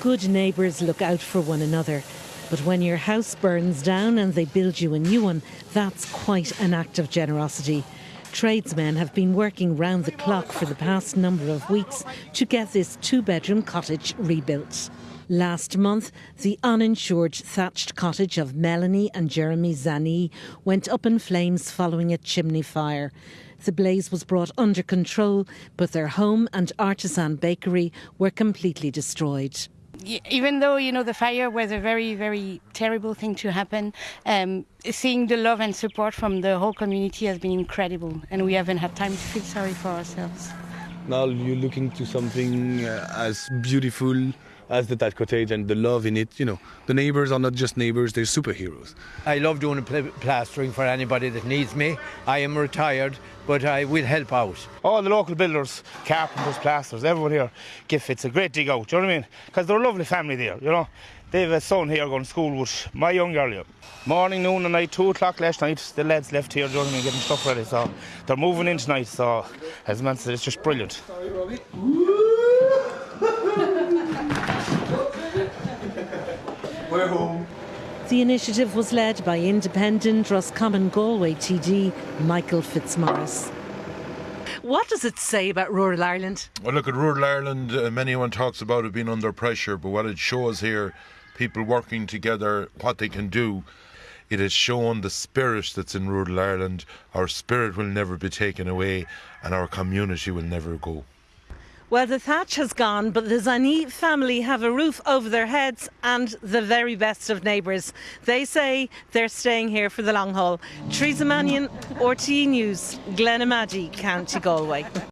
Good neighbours look out for one another. But when your house burns down and they build you a new one, that's quite an act of generosity. Tradesmen have been working round the clock for the past number of weeks to get this two bedroom cottage rebuilt. Last month, the uninsured thatched cottage of Melanie and Jeremy Zani went up in flames following a chimney fire. The blaze was brought under control, but their home and artisan bakery were completely destroyed even though you know the fire was a very very terrible thing to happen um, seeing the love and support from the whole community has been incredible and we haven't had time to feel sorry for ourselves. Now you're looking to something uh, as beautiful as the that cottage and the love in it you know the neighbors are not just neighbors they're superheroes i love doing pl- plastering for anybody that needs me i am retired but i will help out all the local builders carpenters plasters everyone here give it's a great dig out you know what i mean because they're a lovely family there you know they have a son here going to school with my young girl here. Morning, noon and night, 2 o'clock last night, the lads left here, you know what I mean, getting stuff ready. So they're moving in tonight, so as man said, it's just brilliant. Sorry, Robbie. We're home. The initiative was led by independent Roscommon Galway TD Michael Fitzmaurice. What does it say about rural Ireland? Well, look at rural Ireland. Uh, anyone talks about it being under pressure, but what it shows here, people working together, what they can do. It has shown the spirit that's in rural Ireland. Our spirit will never be taken away, and our community will never go. Well, the thatch has gone, but the Zani family have a roof over their heads and the very best of neighbours. They say they're staying here for the long haul. Teresa Mannion, RTE News, Glenamaddy, County Galway.